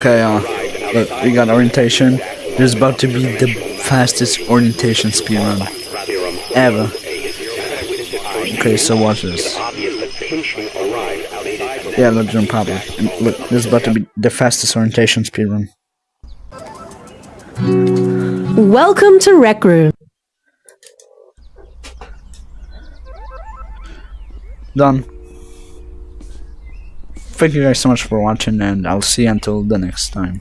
Okay, uh, look, we got orientation. There's about to be the fastest orientation speedrun ever. Okay, so watch this. Yeah, let's jump up. Look, this is about to be the fastest orientation speedrun. Welcome to Rec Room. Done. Thank you guys so much for watching, and I'll see you until the next time.